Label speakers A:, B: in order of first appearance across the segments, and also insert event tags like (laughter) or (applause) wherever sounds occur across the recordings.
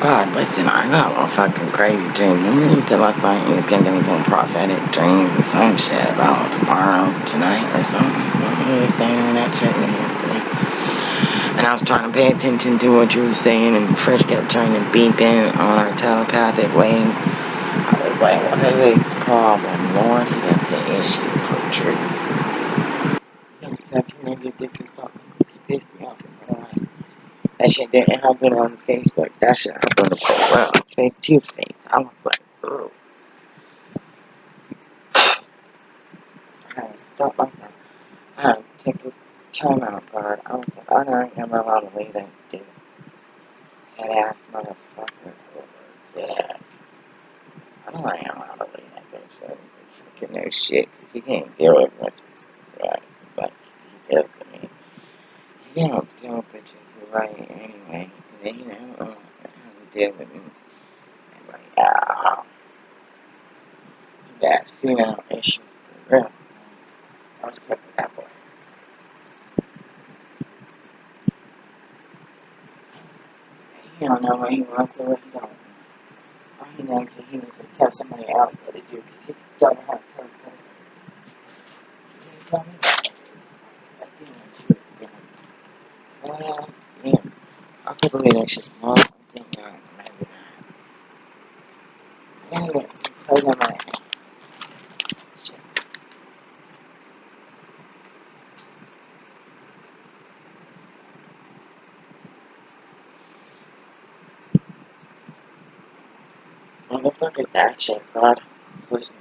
A: God, listen, I got a fucking crazy dream. Remember you said last night you was gonna give me some prophetic dreams or some shit about tomorrow, tonight, or something? You were saying that shit yesterday? And I was trying to pay attention to what you were saying, and Fresh kept trying to beep in on our telepathic wave. I was like, what is this problem? Lord, he has an issue for that community dick is not because he pissed me off. That shit didn't happen on Facebook. That shit happened for real. Face to face. I was like, ooh. I had to stop myself. I had to take a time out apart. I was like, oh, I don't am allowed to leave that dude. Head ass motherfucker there. I don't am allowed to leave that bitch. So fucking no shit. Because he can't deal with bitches. Right. But he deals with me. He don't deal with bitches right anyway. And then, you know, how to deal with me. And like, ah. That female issues for real. I was stuck with that boy. He don't know what he wants or what he don't. All he knows is he needs to tell somebody else what to do because he don't know how to tell somebody. You tell me? I see what was doing. Well, I could believe that shit. No, I think not. Maybe not. Anyway, play on my ass. Shit. What the fuck is that shit, God? Listen.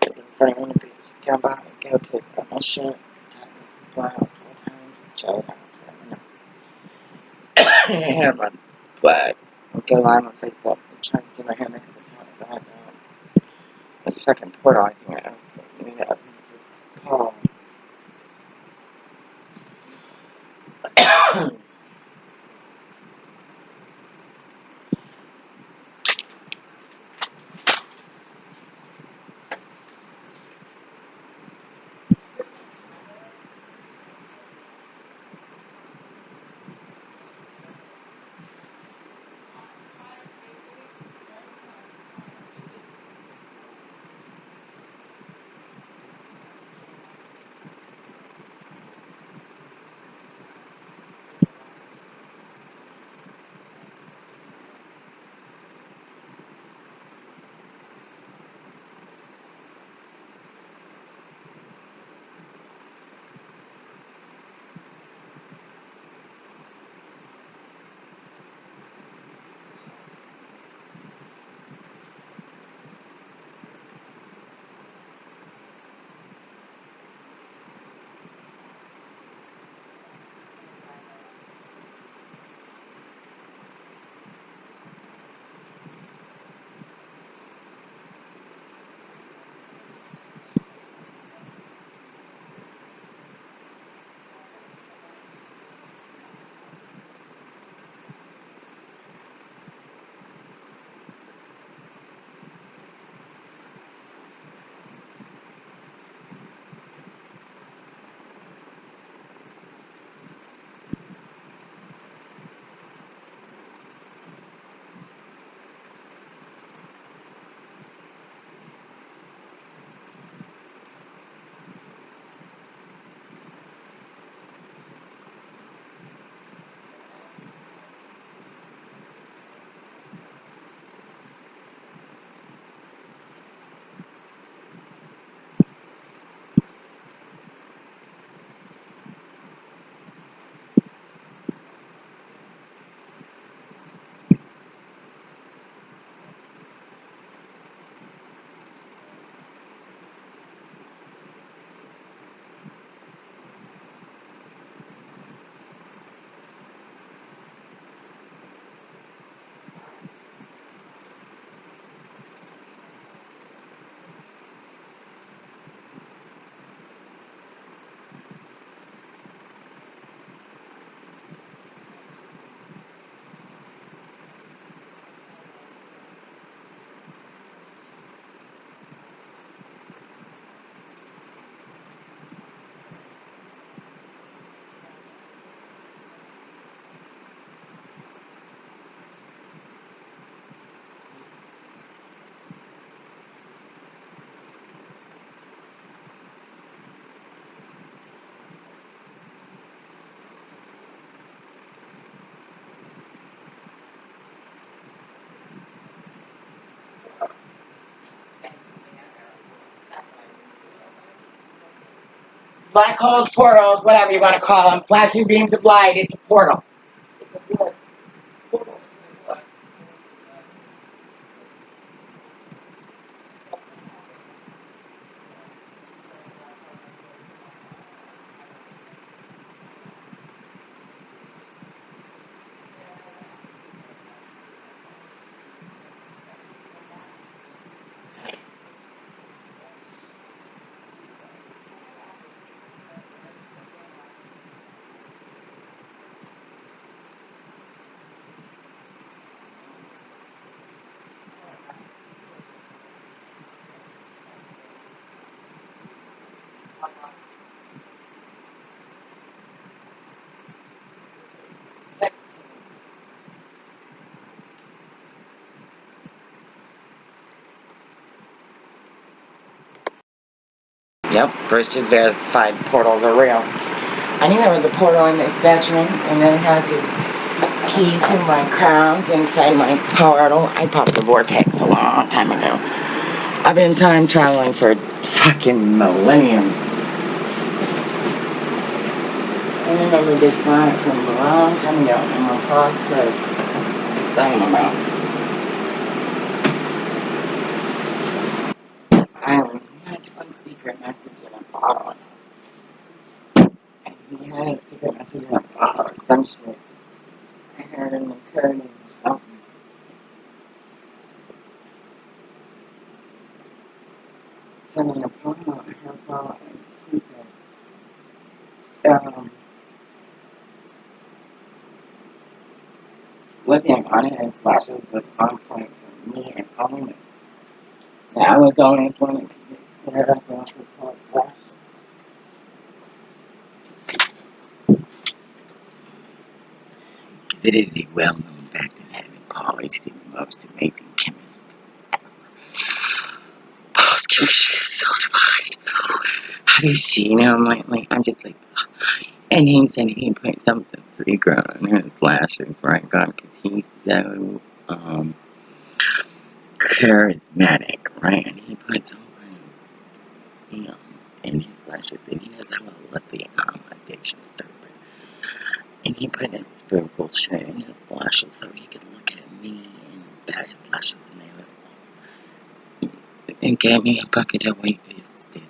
A: Because in front of the bitch, come by and go pick up my shit. Got me supply a couple times. Chill out for a minute. Hair my flag. Go live on Facebook. I'm trying to do my hair makeup about um, this fucking portal. I think Black holes, portals, whatever you want to call them. Flashing beams of light. It's a portal. Yep, Bruce just verified portals are real. I knew there was a portal in this bedroom, and then it has a key to my crowns inside my portal. I popped the vortex a long time ago. I've been time traveling for fucking millenniums. I remember this spot from a long time ago. I'm across the side of my mouth. Island. Had some secret message in a bottle. And he had a secret message in a bottle or some shit. I heard in the Turning a portal, I heard about and he um, looking on it and flashes was on point for me and only. Now I was only one that could get scared up and report flashes. It is a well-known fact that having Paul is the most amazing chemist. Chemistry is so divine. Have you seen him lately? I'm just like, and he said he put something secret on his flashes, right, God? Because he's so um, charismatic, right? And he put something you know, in his flashes, and he doesn't have a lithium um, addiction, so, and he put his spiritual shit in his lashes so he could look at me and bat his lashes, and they would, and gave me a bucket of weight visited.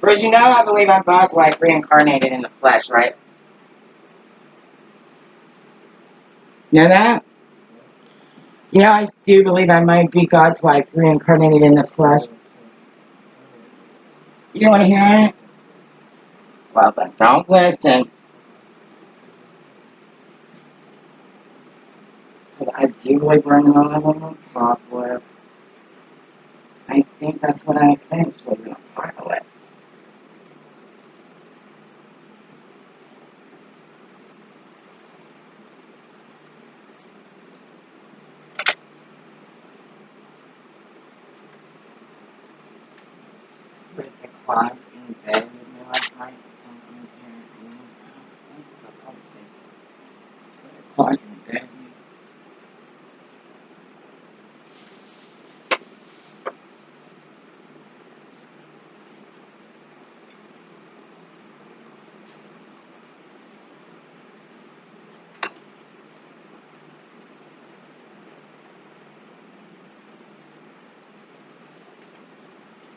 A: Bruce, you know I believe I'm God's wife reincarnated in the flesh, right? Know that? You know, I do believe I might be God's wife reincarnated in the flesh. You don't want to hear it? Then don't listen. 'Cause I do like we're in the middle of an apocalypse. I think that's what I sensed was an apocalypse. With the clock in bed with me last night or something apparently. I don't think the clock in bed.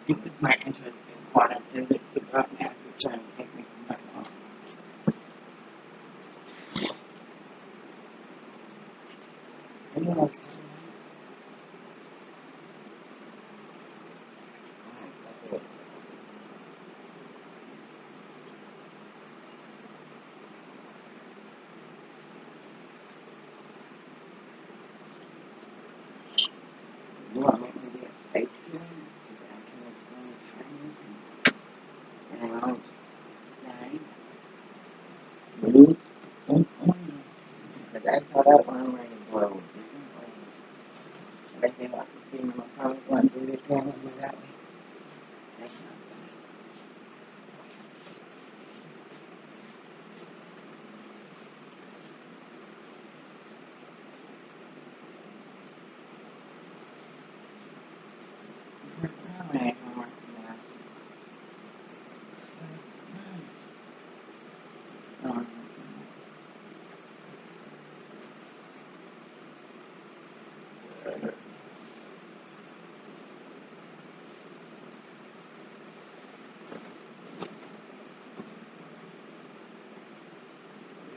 A: It was my interest in quantum physics about NASA trying to take me from my. You know what I was talking about? You want me to be a space student? Because I can explain time and I don't die. Blue? Mm-mm. But that's how that one ring blows. They say like the female probably going through this family without me. That's not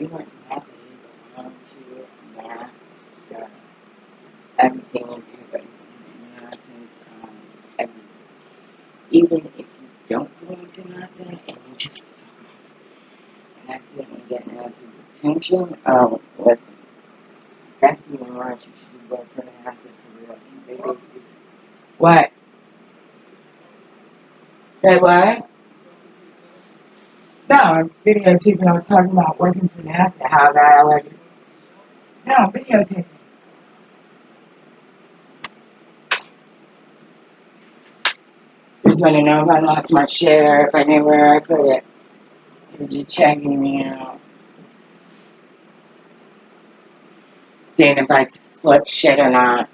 A: to math, you belong to math, so everything do based on math, um, every, even if you don't belong to nothing and you just fuck off and accidentally get Nancy's attention, oh, listen, that's even worse. You should just go for the for real. What? Say what? No, videotaping. I was talking about working for NASA, how bad I like it. No, videotaping. Just want to know if I lost my shit or if I knew where I put it. You're just checking me out. Seeing if I slipped shit or not.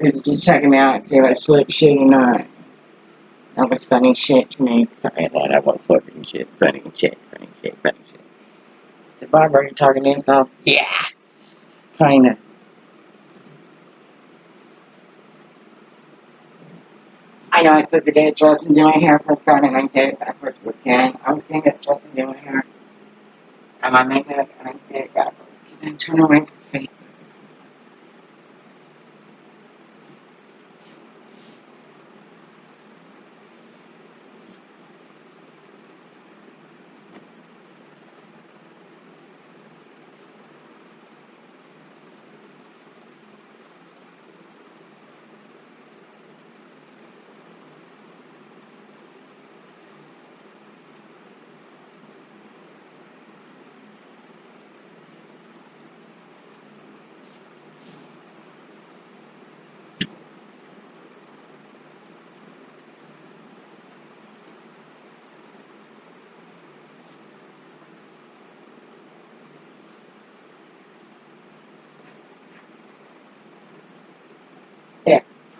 A: You're just checking me out and see if I slipped shit or not. That was funny shit to me. Sorry that. was fucking shit. Funny shit. Funny shit. Funny shit. The barber, talking to yourself? Yes. Kinda. I know I was supposed to get dressed and do my hair first time and I did it backwards again. I was gonna get dressed and do my hair and my makeup and I did it backwards. Because I turned around for Facebook. There.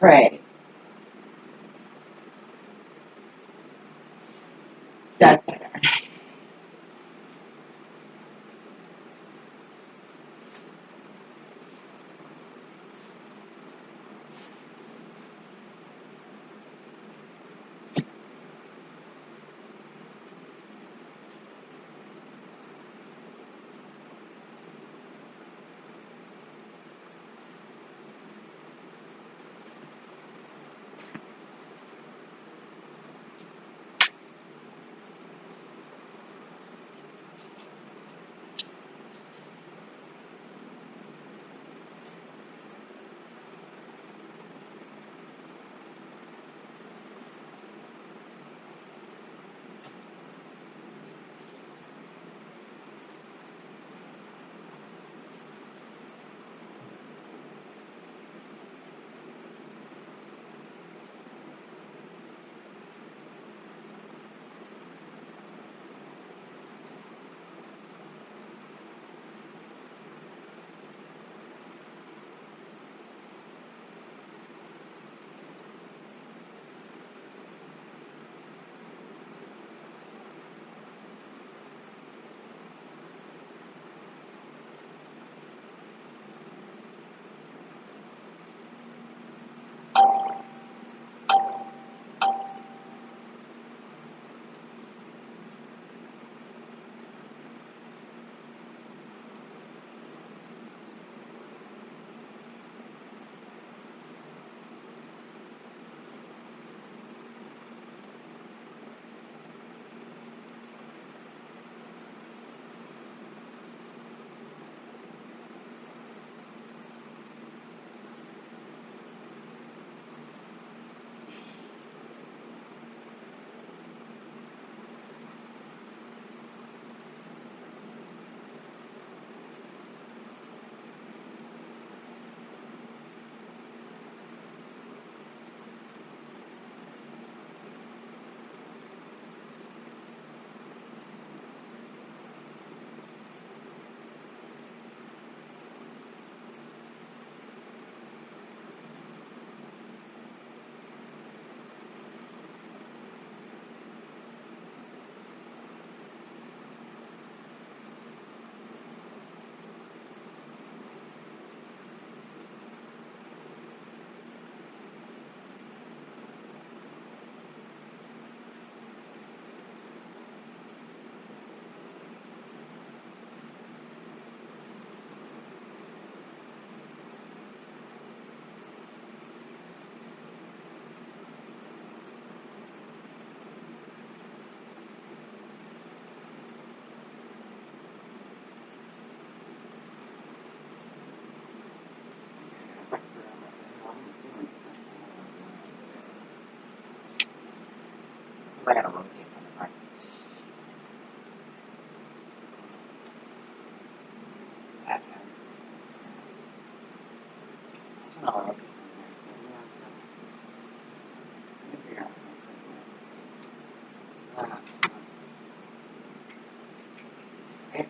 A: Pray.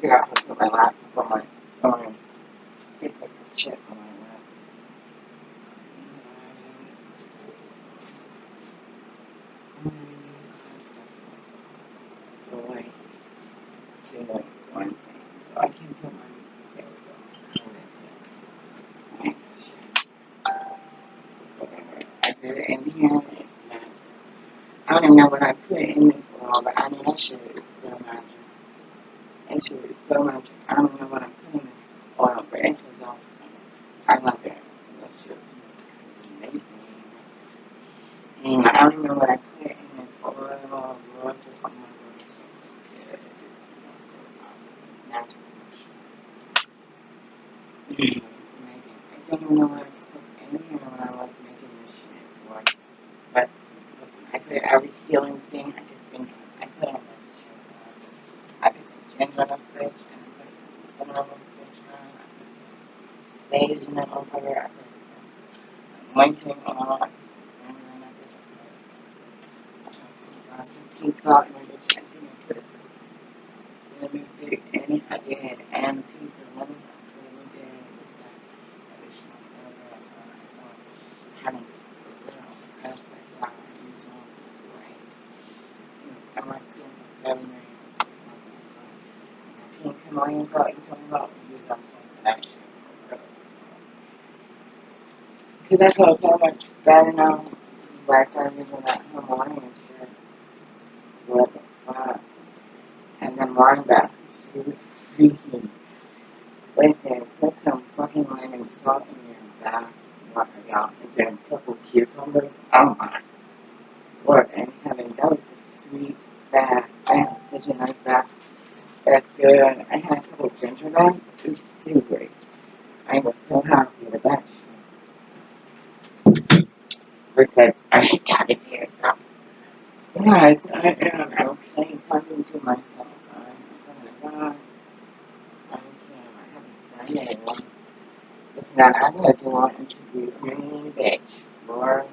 A: Figure out how to put my laptop my on Facebook shit on my lap. Boy, doing one thing. I can put my there we go. Whatever. I it in here. I don't even know what I put in this oil, but I mean that shit is so magic. That shit is so magic. I don't know what I'm this oil, but it was. I love it. It's just amazing. And I don't even know what I put in this oil. Lord, just oh my god, it smells so good. It just smells so awesome. It's natural. I don't even know what I stuck in here when I was making this shit. Lord. But listen, I put every healing thing I could think of. I put on this shit. I put some ginger on this bitch, and I put some cinnamon on this bitch, man. I put some sage in that motherfucker. I put some anointing oil. I put some ginger in that bitch. I put some, I tried to put some pink salt in that bitch. I think I put a cinnamon stick in it. I did, and a piece of lemon. I put it in there. Look at that. That bitch smells so good. Uh, I smell having for real. That's like wow. You smell great. And my skin for seven days. And that pink Himalayan salt you told me about, use that for that shit. for real. Because I feel so much better now. Last time using that Himalayan shit. What the fuck? And then wine baskets. She was freaking. Listen, put some fucking lemon salt in your bath water, y'all. And then a purple cucumbers. Oh my lord. And having that was a sweet bath. I had such a nice bath. That's good. I had a couple ginger baths. It was so great. I was so happy with that shit. I, I talking to yourself. Yeah, I am. I'm playing talking to myself. I'm, oh my god. I can't. I haven't a Sunday. Listen, I'm gonna do an interview. Green bitch. Lord.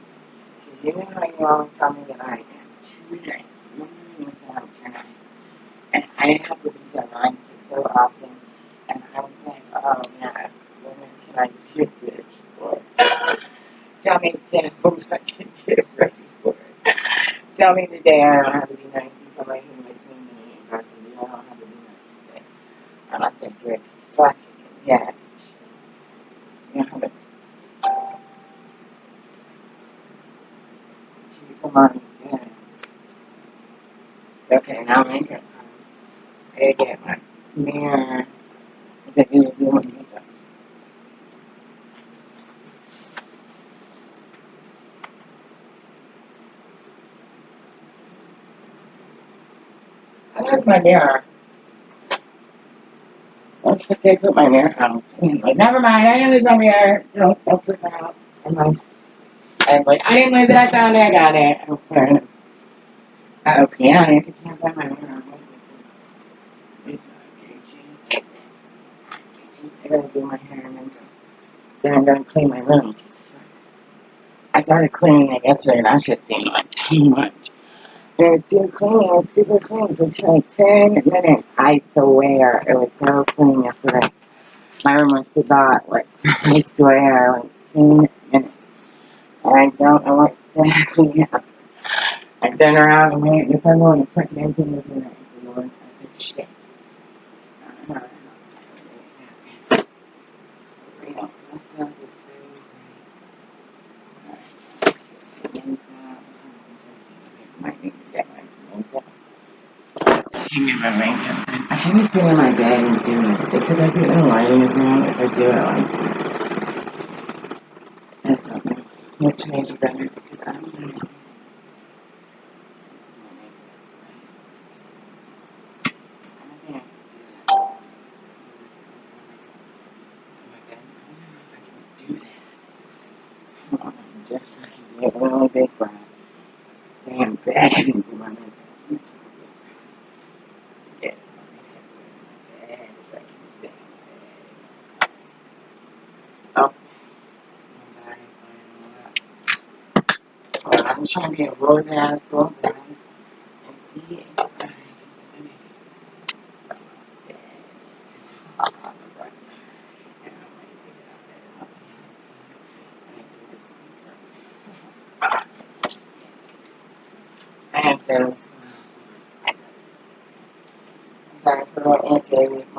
A: Because you know how you all tell me that I am too nice. Mm, listen, I'm too nice. And I have to be so nice so often. And I was like, oh man, when can I be a bitch? Lord. Tell me, can (laughs) ready for it. Tell me the to be nice to somebody who makes me mean. I said, you know, I don't have to be nice today. And I said, good, fuck yeah. You know, but she come on, yeah. Okay, now I'm makeup. I gotta get my mirror. I think I'm doing makeup. Oh, mirror. What they put my mirror oh, on? Like, never mind, I didn't lose my mirror. Don't, don't flip out. I'm like, I was like, I didn't lose it, I found it, I got it. I was wearing it. Oh, yeah, I can't find my not Gucci. I gotta do my hair and makeup. Then I'm gonna clean my room. I started cleaning it yesterday and I should seem like too much. And it's too clean, it was super clean for like 10 minutes. I swear, it was so clean yesterday. My room was too hot, (laughs) I swear, like 10 minutes. And I don't know what exactly (laughs) happened. I turned around and went, this other one, freaking everything was in there. Lord, I said, shit. I don't know how that happened. You know, that stuff is so great. And, uh, might need to get my makeup. My. I should just sit in my bed and do it. Except I think the lighting is wrong if I do it like that's something. You'll change it better trying to get and see if I can get my nigga. I have those. So I put on with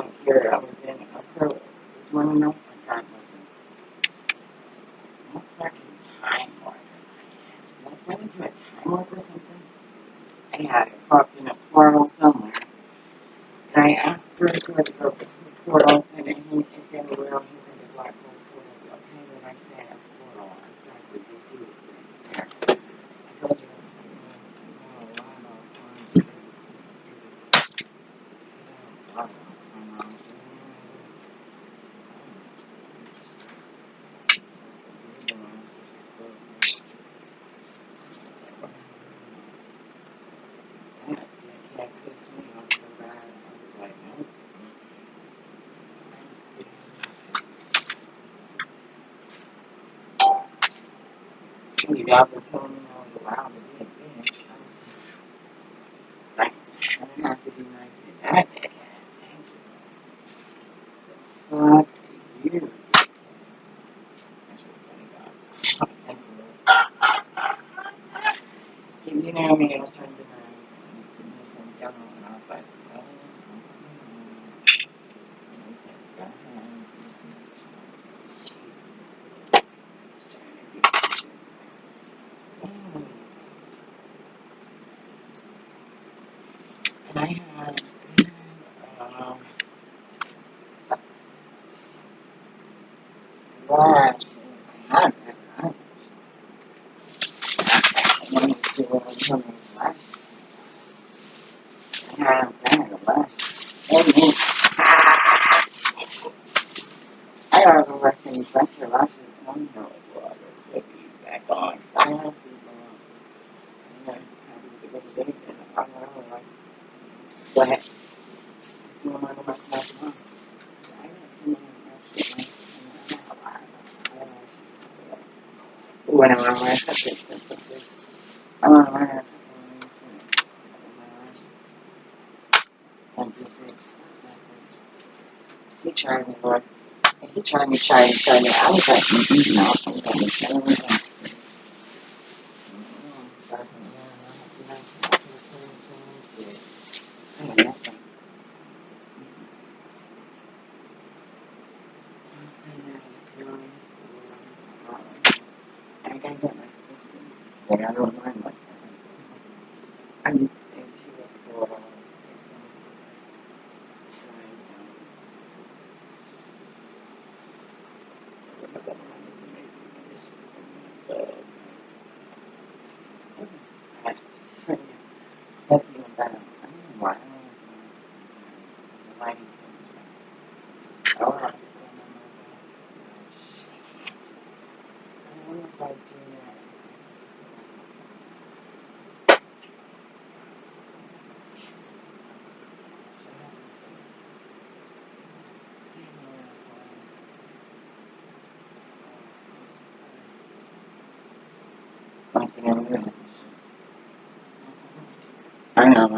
A: actually, y'all been telling me I was allowed to be a bitch. Thanks. I didn't have to be nice to that. Fuck you. That's really funny, God. Because you know me, I was trying to be nice. And I was like, well, and he said, go ahead. What happened? No. I got too many impressions. I'm not lying. I don't know what you did. He trying me, Lord. And he trying me, try and tell me. I was like, mm-mm, no, I'm going to. mantener unidos. Ah, no,